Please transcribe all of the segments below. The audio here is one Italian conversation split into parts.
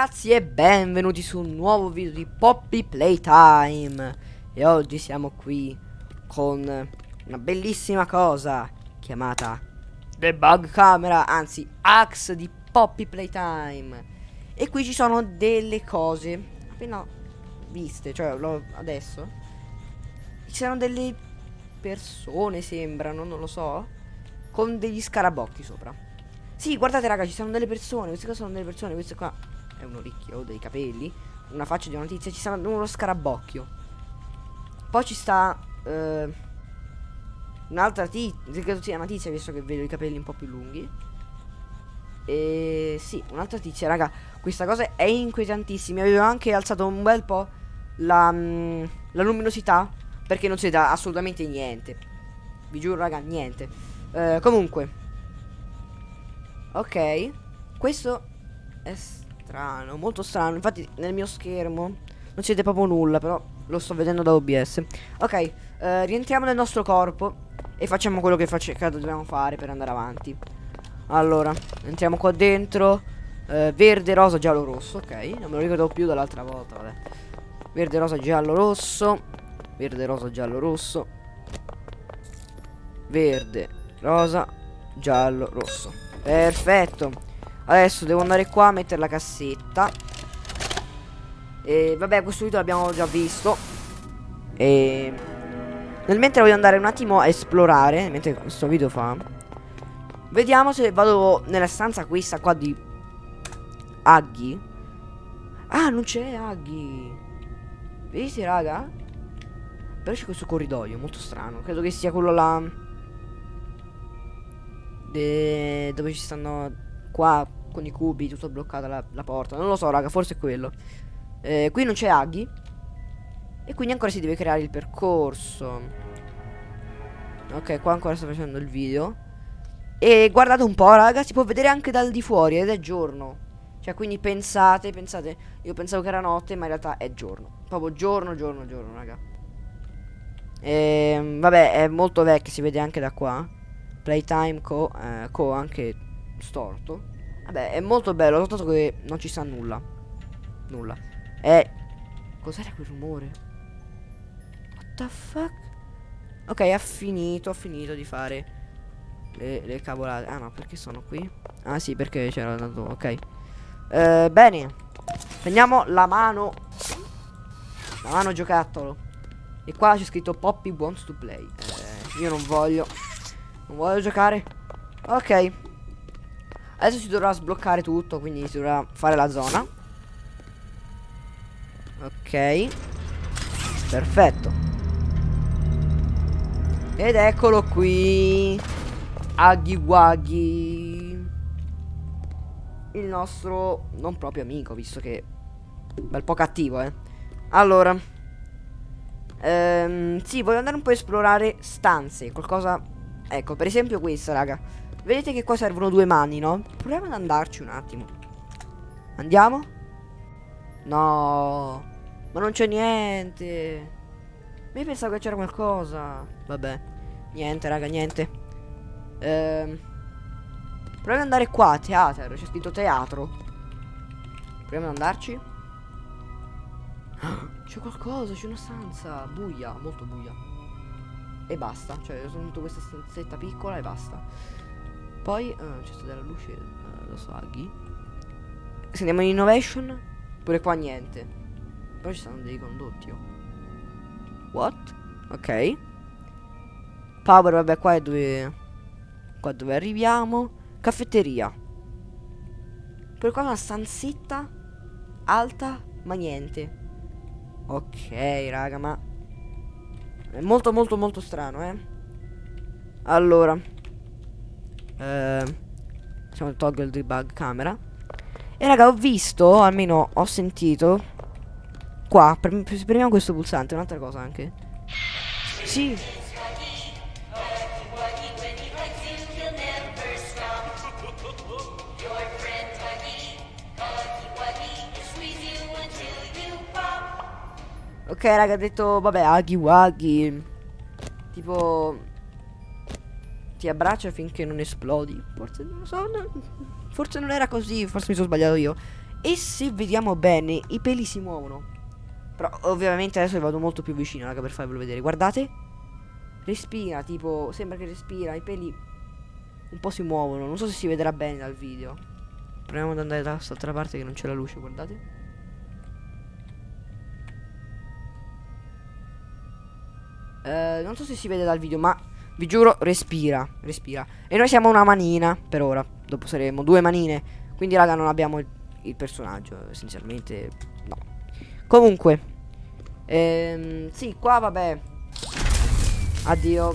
ragazzi e benvenuti su un nuovo video di Poppy Playtime. E oggi siamo qui con una bellissima cosa chiamata Debug Camera, anzi Axe di Poppy Playtime. E qui ci sono delle cose appena viste, cioè adesso. Ci sono delle persone sembrano, non lo so Con degli scarabocchi sopra. Sì, guardate raga, ci sono delle persone, queste qua sono delle persone, questo qua è un orecchio, dei capelli, una faccia di una tizia, ci sta uno scarabocchio. Poi ci sta eh, un'altra tizia, credo sia una tizia visto che vedo i capelli un po' più lunghi. E sì, un'altra tizia, raga, questa cosa è inquietantissima. Avevo anche alzato un bel po' la, mm, la luminosità perché non si vede assolutamente niente. Vi giuro, raga, niente. Eh, comunque, Ok Questo è strano Molto strano. Infatti nel mio schermo Non si vede proprio nulla Però lo sto vedendo da OBS Ok eh, Rientriamo nel nostro corpo E facciamo quello che, face che dobbiamo fare per andare avanti. Allora Entriamo qua dentro. Eh, Verde, rosa, giallo, rosso Ok. Non me lo ricordo più dall'altra volta Vabbè. Verde, rosa, giallo, rosso. Verde, rosa, giallo, rosso. Verde, rosa, giallo, rosso. Perfetto Adesso devo andare qua a mettere la cassetta. E vabbè questo video l'abbiamo già visto. E Nel mentre voglio andare un attimo a esplorare Mentre questo video fa Vediamo se vado nella stanza questa qua di Aghi. Ah non c'è Aghi. Vedete raga? Però c'è questo corridoio molto strano. Credo che sia quello là De... Dove ci stanno qua con i cubi, tutto bloccata la, la porta. Non lo so, raga, forse è quello. Eh, qui non c'è Aghi. E quindi ancora si deve creare il percorso. Ok, qua ancora sto facendo il video. E guardate un po', raga, si può vedere anche dal di fuori ed è giorno. Cioè, quindi pensate, pensate, io pensavo che era notte, ma in realtà è giorno. Proprio giorno, giorno, giorno, raga. E, ehm, vabbè, è molto vecchio, si vede anche da qua. Playtime co, eh, co anche storto. Vabbè, è molto bello, soltanto che non ci sta nulla. Nulla. E... Cos'era quel rumore? What the fuck? Ok, ha finito, ha finito di fare le, le cavolate. Ah no, perché sono qui? Ah sì, perché c'era andato, ok. Eh, bene. Prendiamo la mano. La mano giocattolo. E qua c'è scritto Poppy wants to play. Eh, io non voglio. Non voglio giocare. Ok. Adesso si dovrà sbloccare tutto, quindi si dovrà fare la zona. Ok. Perfetto. Ed eccolo qui. Aghi Waghi. Il nostro non proprio amico, visto che... Bel po' cattivo, eh. Allora. Ehm, sì, voglio andare un po' a esplorare stanze. Qualcosa Ecco, per esempio questa, raga. Vedete che qua servono due mani, no? Proviamo ad andarci un attimo. Andiamo? No. Ma non c'è niente. Mi pensavo che c'era qualcosa. Vabbè. Niente, raga, niente. Ehm. Proviamo ad andare qua, teatro. C'è scritto teatro. Proviamo ad andarci. C'è qualcosa, c'è una stanza. Buia, molto buia e basta. Cioè, ho tenuto questa stanzetta piccola e basta. Poi uh, c'è stata della luce, uh, lo so, aghi. Se andiamo in innovation, pure qua niente. Però ci stanno dei condotti. Oh. What? Ok. Power, vabbè, qua è dove. Qua dove arriviamo. Caffetteria. Pure qua una stanzetta alta, ma niente. Ok, raga, ma è molto molto molto strano, eh. Allora. Eh, facciamo il toggle debug camera. E raga, ho visto, almeno ho sentito. Qua, premiamo questo pulsante, un'altra cosa anche. Sì. Ok, raga, ha detto, vabbè, aghi waghi. Tipo... Ti abbraccia finché non esplodi. Forse non so, no, forse non era così, forse mi sono sbagliato io. E se vediamo bene, i peli si muovono. Però ovviamente adesso vado molto più vicino, raga, per farvelo vedere. Guardate. Respira, tipo, sembra che respira, i peli un po' si muovono. Non so se si vedrà bene dal video. Proviamo ad andare da quest'altra parte che non c'è la luce, guardate. Eh, non so se si vede dal video, ma vi giuro, respira, respira. E noi siamo una manina, per ora. Dopo saremo due manine. Quindi, raga, non abbiamo il, il personaggio, essenzialmente, no. Comunque, ehm, sì, qua, vabbè. Addio.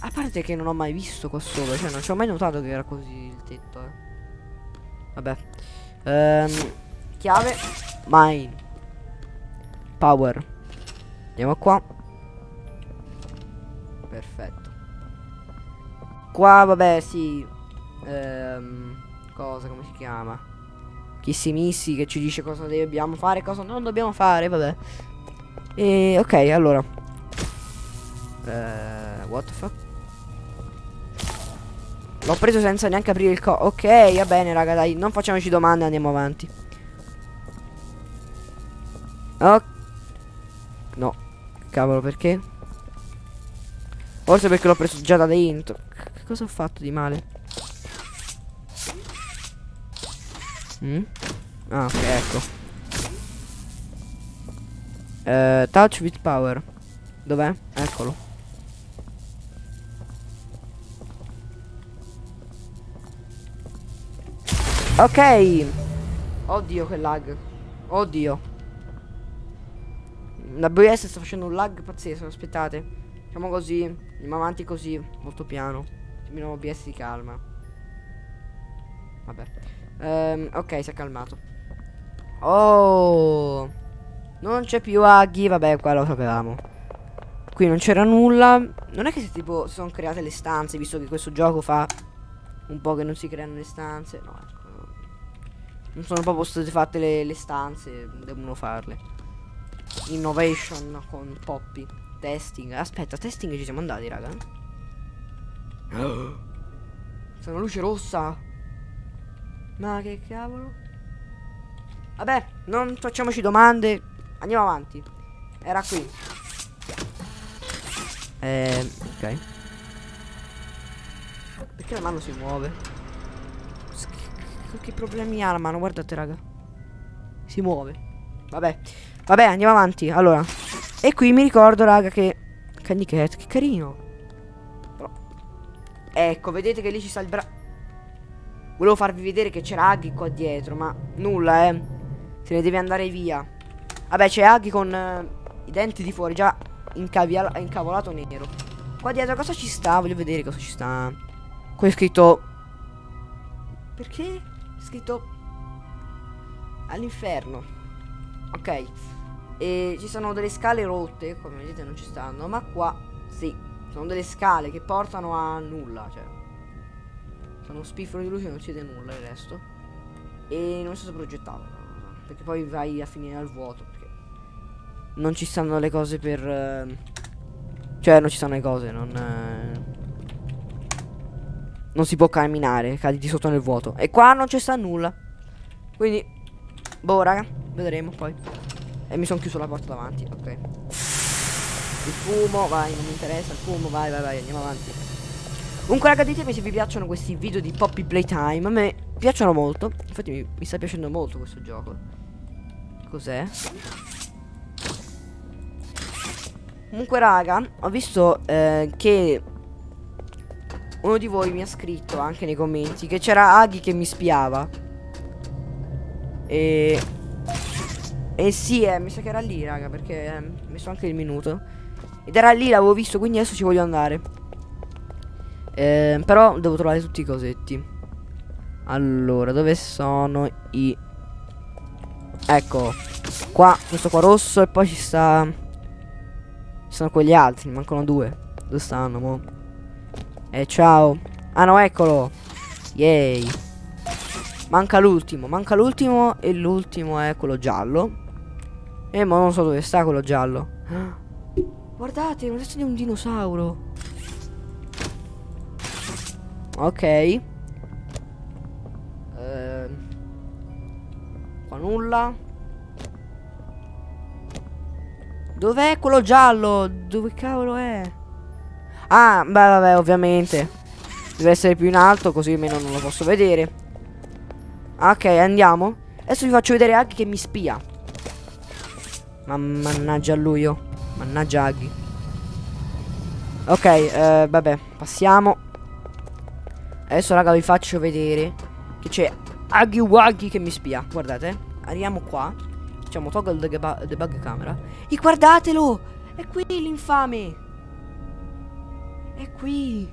A parte che non ho mai visto qua sopra, cioè non ci ho mai notato che era così il tetto, eh. Vabbè. Ehm, chiave. Mine. Power. Andiamo qua. Perfetto. Qua, vabbè, sì. Ehm, cosa, come si chiama? Chissimissi che ci dice cosa dobbiamo fare, cosa non dobbiamo fare, vabbè. E, ok, allora. Eh, what the fuck? L'ho preso senza neanche aprire il co... Ok, va bene, raga, dai. Non facciamoci domande, andiamo avanti. Ok. No. Cavolo, perché? Forse perché l'ho preso già da dentro. Che cosa ho fatto di male? Mm? Ah, ok, ecco. Uh, touch with power. Dov'è? Eccolo. Ok. Oddio che lag. Oddio. La BS sta facendo un lag pazzesco, aspettate. Facciamo così. Andiamo avanti così, molto piano. Il OBS si calma. Vabbè. Um, ok, si è calmato. Oh. Non c'è più aghi, vabbè, qua lo sapevamo. Qui non c'era nulla. Non è che si tipo si sono create le stanze, visto che questo gioco fa un po' che non si creano le stanze. No, ecco. Non sono proprio state fatte le, le stanze, devono farle. Innovation con Poppy. Testing. Aspetta, testing ci siamo andati, raga. C'è una luce rossa. Ma che cavolo? Vabbè, non facciamoci domande. Andiamo avanti. Era qui. Eh, ok. Perché la mano si muove? Che problemi ha la mano? Guardate, raga. Si muove. Vabbè. Vabbè, andiamo avanti. Allora. E qui mi ricordo, raga, che... Candy Cat, che carino. Però... Ecco, vedete che lì ci sta il bra... Volevo farvi vedere che c'era Aghi qua dietro, ma nulla, eh. Se ne deve andare via. Vabbè, c'è Aghi con uh, i denti di fuori, già incavolato nero. Qua dietro cosa ci sta? Voglio vedere cosa ci sta. Qui è scritto... Perché? scritto all'inferno. Ok. E ci sono delle scale rotte, come vedete non ci stanno, ma qua sì, sono delle scale che portano a nulla, cioè. Sono spiffero di luce non si vede nulla il resto. E non so se progettato, perché poi vai a finire al vuoto, perché non ci stanno le cose per... Uh, cioè non ci stanno le cose, non... Uh, non si può camminare, cadi di sotto nel vuoto. E qua non c'è sta nulla. Quindi, boh, raga, vedremo poi. E mi sono chiuso la porta davanti, ok. Il fumo, vai, non mi interessa, il fumo, vai, vai, vai, andiamo avanti. Comunque, raga, ditemi se vi piacciono questi video di Poppy Playtime. A me piacciono molto. Infatti mi, mi sta piacendo molto questo gioco. Cos'è? Comunque, raga, ho visto eh, che uno di voi mi ha scritto anche nei commenti che c'era Aghi che mi spiava. E... E sì, eh, mi sa che era lì, raga, perché eh, ho messo anche il minuto. Ed era lì, l'avevo visto, quindi adesso ci voglio andare. Eh, però devo trovare tutti i cosetti. Allora, dove sono i... Ecco, qua, questo qua rosso e poi ci sta... Ci sono quegli altri, mancano due. Dove stanno, mo'? Eh, ciao. Ah, no, eccolo. Yay. Manca l'ultimo. Manca l'ultimo e l'ultimo è quello giallo. E ma non so dove sta quello giallo. Guardate, un resto di un dinosauro. Ok. Uh, Qua nulla. Dov'è quello giallo? Dove cavolo è? Ah, beh, vabbè, ovviamente. Deve essere più in alto, così almeno non lo posso vedere. Ok, andiamo. Adesso vi faccio vedere Aghi che mi spia. Ma mannaggia lui io. Mannaggia Aghi. Ok, eh, vabbè, passiamo. Adesso raga vi faccio vedere che c'è Aghi Waghi che mi spia. Guardate, arriviamo qua. Facciamo toggle debug, debug camera. E guardatelo! È qui l'infame! È qui!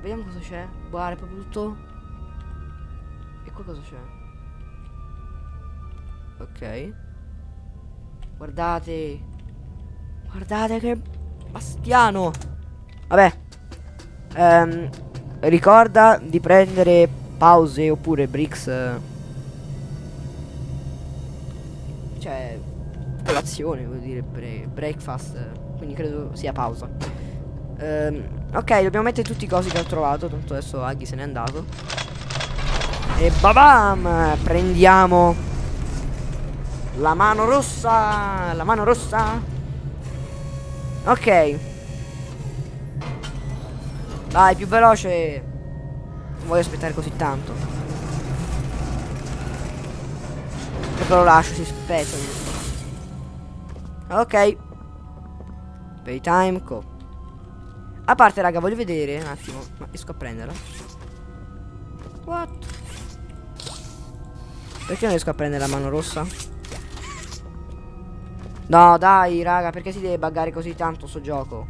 Vediamo cosa c'è. Guarda, è proprio tutto. E qua cosa c'è? Ok. Guardate. Guardate che bastiano. Vabbè. Um, ricorda di prendere pause oppure bricks. Cioè, colazione, vuol dire bre breakfast. Quindi credo sia pausa. Um, ok, dobbiamo mettere tutti i cosi che ho trovato. Tanto adesso Aghi se n'è andato. E babam! Prendiamo la mano rossa. La mano rossa. Ok. Vai, più veloce. Non voglio aspettare così tanto. Proprio lo lascio, si spezza. Ok. Paytime, co. A parte, raga, voglio vedere un attimo. Ma riesco a prenderla? What? Perché non riesco a prendere la mano rossa? No, dai, raga, perché si deve buggare così tanto sto gioco?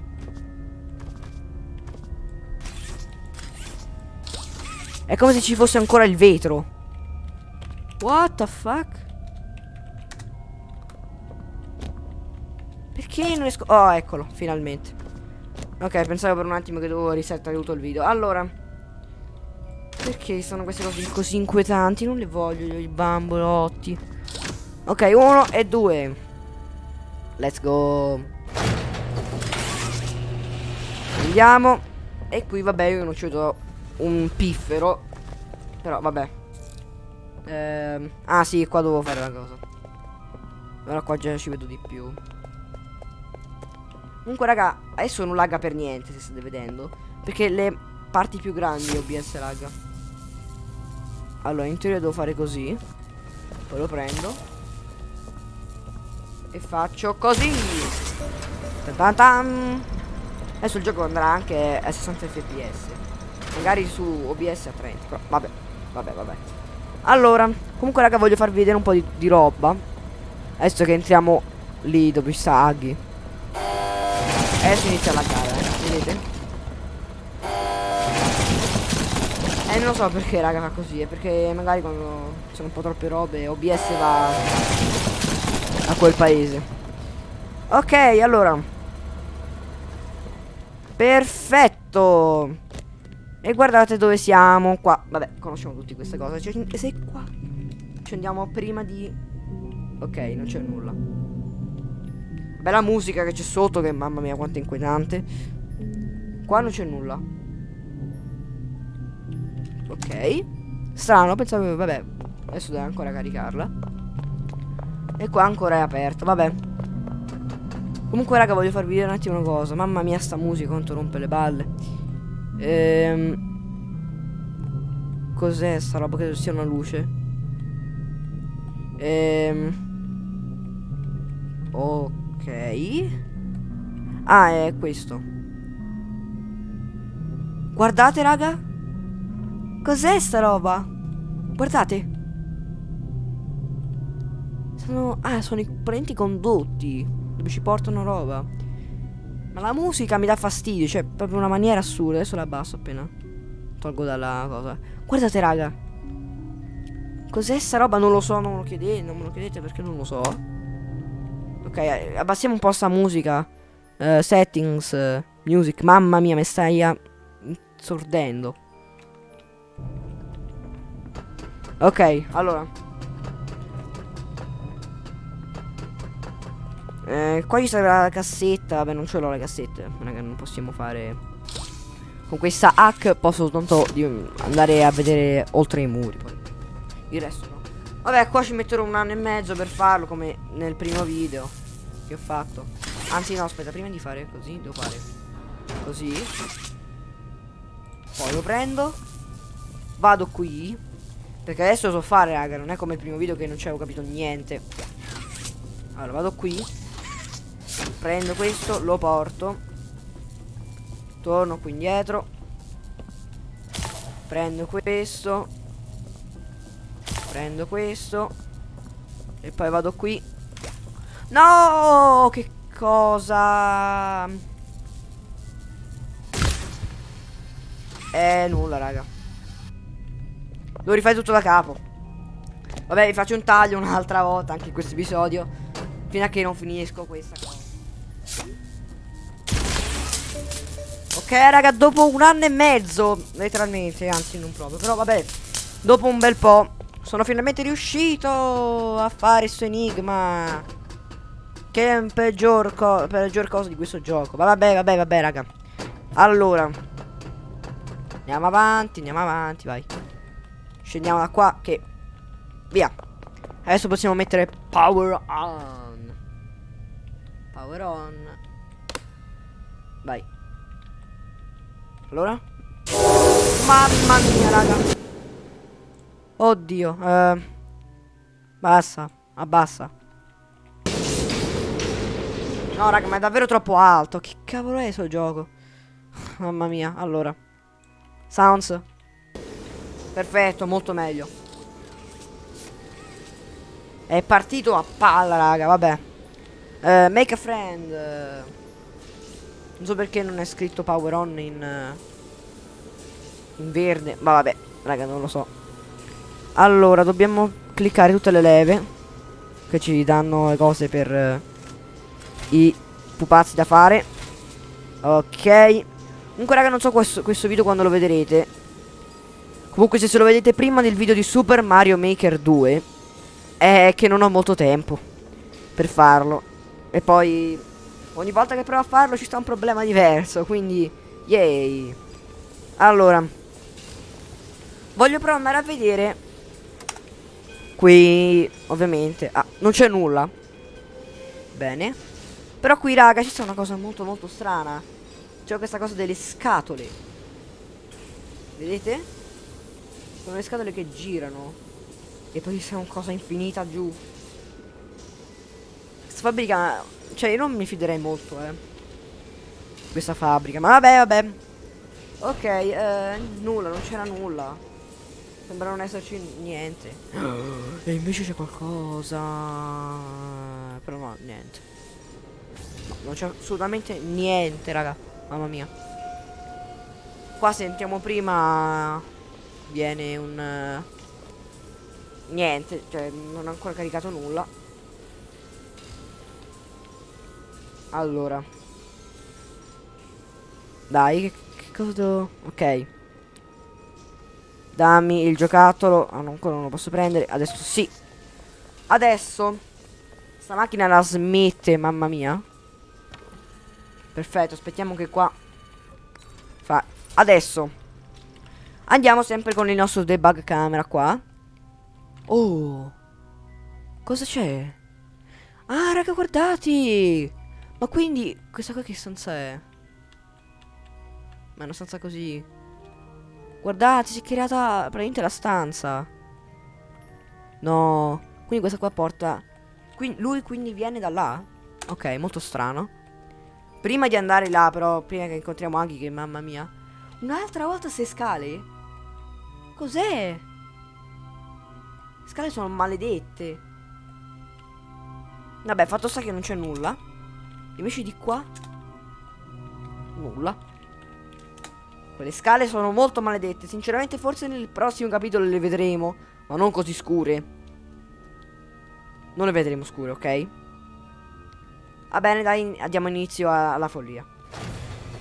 È come se ci fosse ancora il vetro. What the fuck? Perché non riesco... Oh, eccolo, finalmente. Ok, pensavo per un attimo che dovevo risettare tutto il video. Allora... Perché sono queste cose così inquietanti? Non le voglio io, i bambolotti. Ok, uno e due. Let's go. Andiamo. E qui, vabbè, io non ci do un piffero. Però, vabbè. Ehm, ah, sì, qua dovevo fare la cosa. Ora qua già ci vedo di più. Comunque raga Adesso non lagga per niente se state vedendo Perché le parti più grandi OBS lagga Allora in teoria devo fare così Poi lo prendo E faccio così -tan -tan. Adesso il gioco andrà anche a 60 fps Magari su OBS a 30 Però vabbè Vabbè vabbè Allora Comunque raga voglio farvi vedere un po' di, di roba Adesso che entriamo lì dove sta Aghi Adesso inizia la gara, eh. vedete? E eh, non so perché raga fa così, è perché magari quando sono un po' troppe robe OBS va a quel paese. Ok, allora. Perfetto. E guardate dove siamo, qua. Vabbè, conosciamo tutti queste cose. Cioè, sei qua. Ci andiamo prima di... Ok, non c'è nulla. Bella musica che c'è sotto, che mamma mia quanto inquietante. Qua non c'è nulla. Ok. Strano, pensavo, vabbè, adesso devo ancora caricarla. E qua ancora è aperto, vabbè. Comunque raga voglio farvi vedere un attimo una cosa Mamma mia sta musica quanto rompe le balle Ehm Cos'è sta roba? Credo sia una luce Ehm Ok Ah, è questo. Guardate, raga. Cos'è sta roba? Guardate. Sono... Ah, sono i parenti condotti. Dove ci portano roba. Ma la musica mi dà fastidio. Cioè, proprio una maniera assurda. Adesso la abbasso appena. Tolgo dalla cosa. Guardate, raga. Cos'è sta roba? Non lo so, non lo chiedete. Non me lo chiedete perché non lo so. Ok, abbassiamo un po' sta musica. Uh, settings, music. Mamma mia, mi stai sordendo. Ok, allora. Eh, qua ci sarà la cassetta. Vabbè, non ce l'ho la cassetta. Che non possiamo fare. Con questa hack posso soltanto andare a vedere oltre i muri. Il resto no. Vabbè, qua ci metterò un anno e mezzo per farlo come nel primo video che ho fatto. Anzi, no, aspetta, prima di fare così, devo fare così. Poi lo prendo. Vado qui. Perché adesso lo so fare, raga. Non è come il primo video che non ci avevo capito niente. Allora, vado qui. Prendo questo, lo porto. Torno qui indietro. Prendo questo. Prendo questo. E poi vado qui. No! Che cosa? Eh, nulla, raga. Lo rifai tutto da capo. Vabbè, vi faccio un taglio un'altra volta anche in questo episodio. Fino a che non finisco questa cosa. Ok, raga, dopo un anno e mezzo, letteralmente, anzi non proprio, però vabbè, dopo un bel po', sono finalmente riuscito a fare questo enigma. Che è un peggior, co peggior cosa di questo gioco. Ma vabbè, vabbè, vabbè, raga. Allora, andiamo avanti, andiamo avanti, vai. Scendiamo da qua, che... Via. Adesso possiamo mettere power on. Power. Vai. Allora? Mamma mia, raga. Oddio. Eh, basta. Abbassa. No, raga, ma è davvero troppo alto. Che cavolo è questo gioco? Mamma mia. Allora. Sounds. Perfetto, molto meglio. È partito a palla, raga, vabbè. Uh, make a friend. Non so perché non è scritto power on in, uh, in verde. Ma vabbè, raga, non lo so. Allora, dobbiamo cliccare tutte le leve. Che ci danno le cose per uh, i pupazzi da fare. Ok. Comunque, raga, non so questo, questo video quando lo vedrete. Comunque, se se lo vedete prima del video di Super Mario Maker 2, è che non ho molto tempo per farlo. E poi Ogni volta che provo a farlo ci sta un problema diverso, quindi yay. Allora, voglio però andare a vedere qui, ovviamente. Ah, non c'è nulla. Bene. Però qui, raga, ci sta una cosa molto molto strana. C'è questa cosa delle scatole. Vedete? Sono le scatole che girano. E poi c'è una cosa infinita giù. Questa fabbrica cioè, io non mi fiderei molto, eh. Questa fabbrica. Ma vabbè, vabbè. Ok, eh, nulla, non c'era nulla. Sembra non esserci niente. E invece c'è qualcosa. Però no, niente. No, non c'è assolutamente niente, raga. Mamma mia. Qua sentiamo prima. Viene un. Uh, niente, cioè non ha ancora caricato nulla. Allora. Dai, che, che cosa devo... Ok. Dammi il giocattolo. Ah, no, ancora non lo posso prendere. Adesso sì. Adesso. Sta macchina la smette, mamma mia. Perfetto, aspettiamo che qua... Fa... Adesso. Andiamo sempre con il nostro debug camera qua. Oh. Cosa c'è? Ah, raga, guardate. Ma quindi, questa qua che stanza è? Ma è una stanza così. Guardate, si è creata praticamente la stanza. No. Quindi questa qua porta... Quindi, lui quindi viene da là? Ok, molto strano. Prima di andare là, però, prima che incontriamo Aghi, che mamma mia. Un'altra volta se scale? Cos'è? Le scale sono maledette. Vabbè, fatto sta che non c'è nulla. Invece di qua? Nulla. Quelle scale sono molto maledette. Sinceramente forse nel prossimo capitolo le vedremo Ma non così scure. Non le vedremo scure, ok? Va bene dai Diamo inizio alla follia.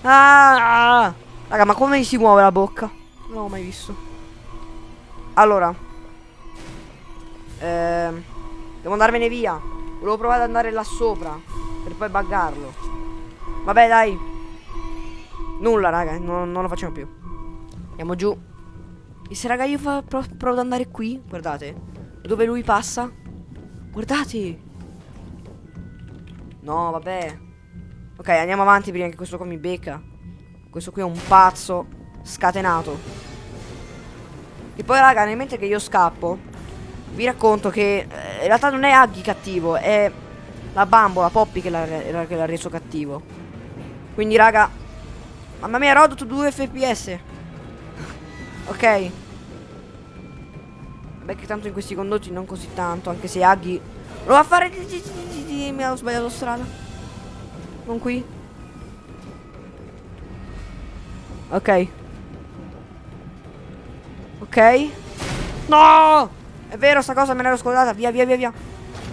Ah! Raga ma come si muove la bocca? Non l'ho mai visto. Allora. Ehm Devo andarmene via. Volevo provare ad andare là sopra poi buggarlo. Vabbè, dai. Nulla, raga. Non, non lo facciamo più. Andiamo giù. E se, raga, io provo ad andare qui, guardate. Dove lui passa? Guardate. No, vabbè. Ok, andiamo avanti prima che questo qua mi becca. Questo qui è un pazzo scatenato. E poi, raga, nel mentre che io scappo, vi racconto che eh, in realtà non è Aghi cattivo, è la bambola Poppy che l'ha reso cattivo. Quindi, raga, mamma mia, Rodot 2 fps. ok. Beh, che tanto in questi condotti non così tanto, anche se Aghi lo va a fare... Mi ho sbagliato strada. Non qui. Ok. Ok. No! È vero, sta cosa me l'ero scordata. Via, via, via, via.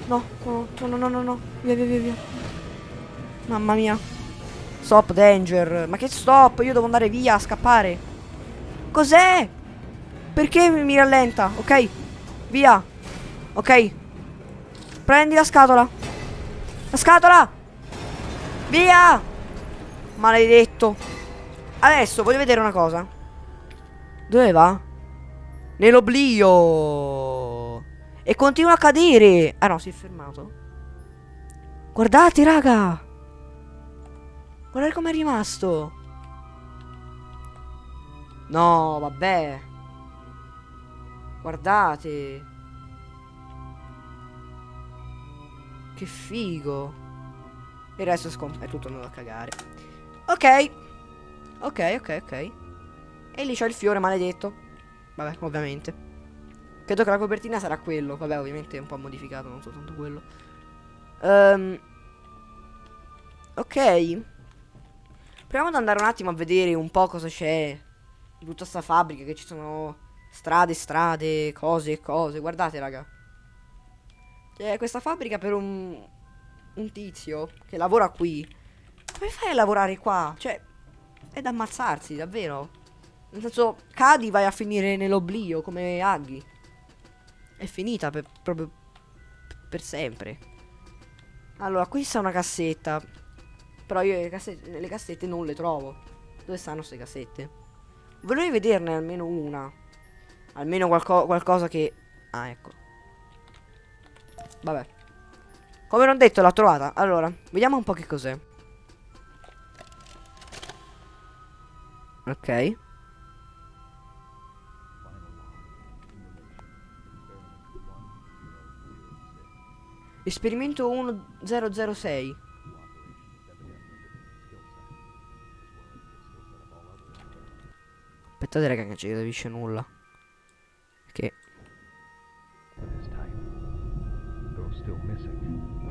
No, no, no, no, no, no. Via, via, via, via. Mamma mia. Stop, danger. Ma che stop? Io devo andare via, a scappare. Cos'è? Perché mi rallenta? Ok. Via. Ok. Prendi la scatola. La scatola. Via. Maledetto. Adesso voglio vedere una cosa. Dove va? Nell'oblio. E continua a cadere. Ah no, si è fermato. Guardate, raga. Guardate com'è rimasto. No, vabbè. Guardate. Che figo. Il resto è tutto andato a cagare. Ok. Ok, ok, ok. E lì c'è il fiore maledetto. Vabbè, ovviamente. Credo che la copertina sarà quello. Vabbè, ovviamente è un po' modificato, non soltanto quello. Um, ok. Proviamo ad andare un attimo a vedere un po' cosa c'è in tutta sta fabbrica. Che ci sono strade, strade, cose e cose. Guardate, raga. C'è questa fabbrica per un, un tizio che lavora qui. Come fai a lavorare qua? Cioè, è da ammazzarsi, davvero. Nel senso, cadi vai a finire nell'oblio come Aghi. È finita per, proprio per sempre. Allora, qui sta una cassetta. Però io le cassette, le cassette non le trovo. Dove stanno queste cassette? Vorrei vederne almeno una. Almeno qualco qualcosa che... Ah, ecco. Vabbè. Come non detto, l'ho trovata. Allora, vediamo un po' che cos'è. Ok. Esperimento 1006. Aspettate raga che non ci capisce nulla. Che still missing.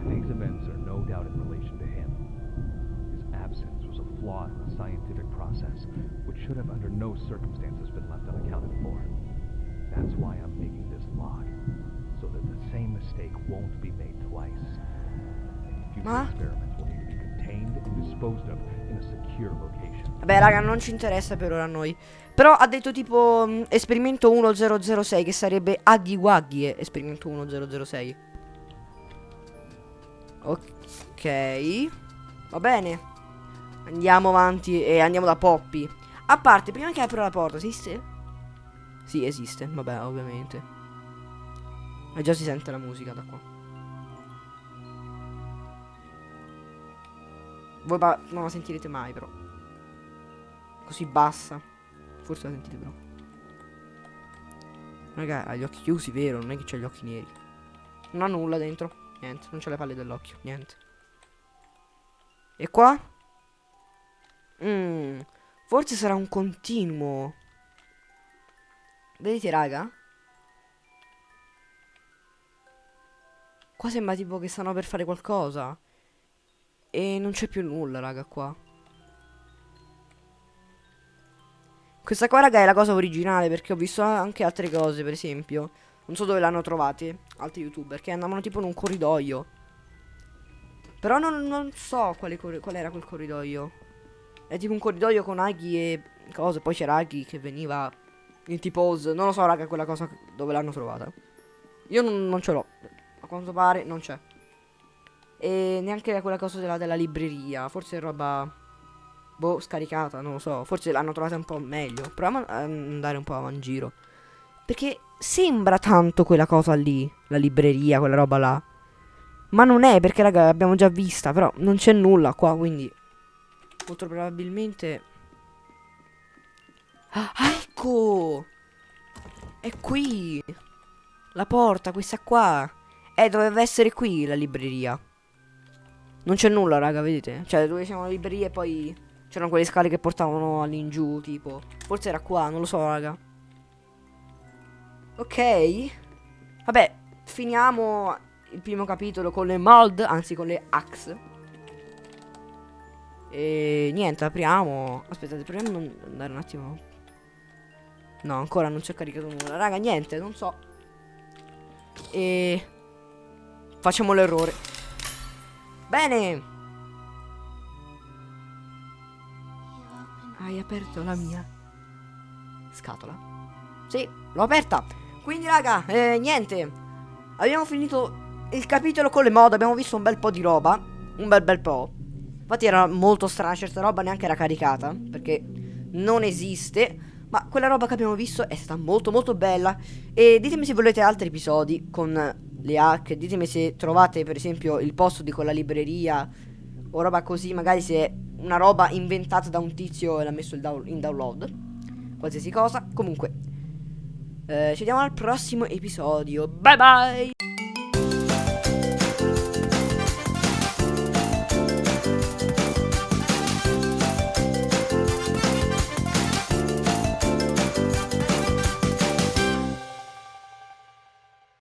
Today's events are no doubt in relation to him. His absence was a flaw in the scientific process, which should have under no circumstances been left unaccounted for. That's why I'm making this log. That the same mistake won't be made twice. Future Ma? experiments will need to be contained and disposed of in a secure location. Vabbè, raga, non ci interessa per ora a noi. Però ha detto tipo mh, esperimento 1006 che sarebbe Aghi Waghi esperimento 1006. Ok. Va bene. Andiamo avanti e andiamo da Poppy. A parte, prima che apro la porta, esiste? Sì, esiste. Vabbè, ovviamente. Ma già si sente la musica da qua. Voi non la sentirete mai però. Così bassa. Forse la sentite però. Raga, ha gli occhi chiusi, vero? Non è che c'ha gli occhi neri. Non ha nulla dentro. Niente, non c'ha le palle dell'occhio. Niente. E qua? Mmm. Forse sarà un continuo. Vedete, raga? Qua sembra tipo che stanno per fare qualcosa. E non c'è più nulla, raga, qua. Questa qua, raga, è la cosa originale perché ho visto anche altre cose, per esempio. Non so dove l'hanno trovate, altri youtuber, che andavano tipo in un corridoio. Però non, non so quale, qual era quel corridoio. È tipo un corridoio con Aghi e cose. Poi c'era Aghi che veniva in T-pose. Non lo so, raga, quella cosa dove l'hanno trovata. Io non, non ce l'ho. Quanto pare non c'è. E neanche quella cosa della, della libreria. Forse è roba... Boh, scaricata, non lo so. Forse l'hanno trovata un po' meglio. Proviamo ad andare un po' a giro. Perché sembra tanto quella cosa lì, la libreria, quella roba là. Ma non è, perché raga, l'abbiamo già vista, però non c'è nulla qua, quindi... Molto probabilmente... Ah, ecco! È qui! La porta, questa qua! Eh, doveva essere qui la libreria. Non c'è nulla, raga, vedete? Cioè, dove siamo la libreria e poi... C'erano quelle scale che portavano all'ingiù, tipo. Forse era qua, non lo so, raga. Ok. Vabbè, finiamo il primo capitolo con le mod, anzi con le axe. E niente, apriamo. Aspettate, proviamo ad andare un attimo. No, ancora non c'è caricato nulla. Raga, niente, non so. E facciamo l'errore. Bene. Hai aperto la mia scatola? Sì, l'ho aperta. Quindi, raga, eh, niente. Abbiamo finito il capitolo con le mod. Abbiamo visto un bel po' di roba. Un bel bel po'. Infatti era molto strana, certa roba neanche era caricata. Perché non esiste. Ma quella roba che abbiamo visto è stata molto molto bella. E ditemi se volete altri episodi con le hack. Ditemi se trovate per esempio il posto di quella libreria. O roba così, magari se una roba inventata da un tizio e l'ha messo in download. Qualsiasi cosa. Comunque, eh, ci vediamo al prossimo episodio. Bye bye!